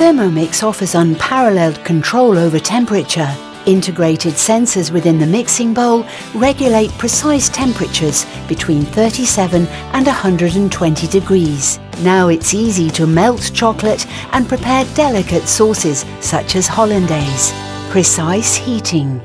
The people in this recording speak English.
Thermomix offers unparalleled control over temperature. Integrated sensors within the mixing bowl regulate precise temperatures between 37 and 120 degrees. Now it's easy to melt chocolate and prepare delicate sauces such as hollandaise. Precise heating.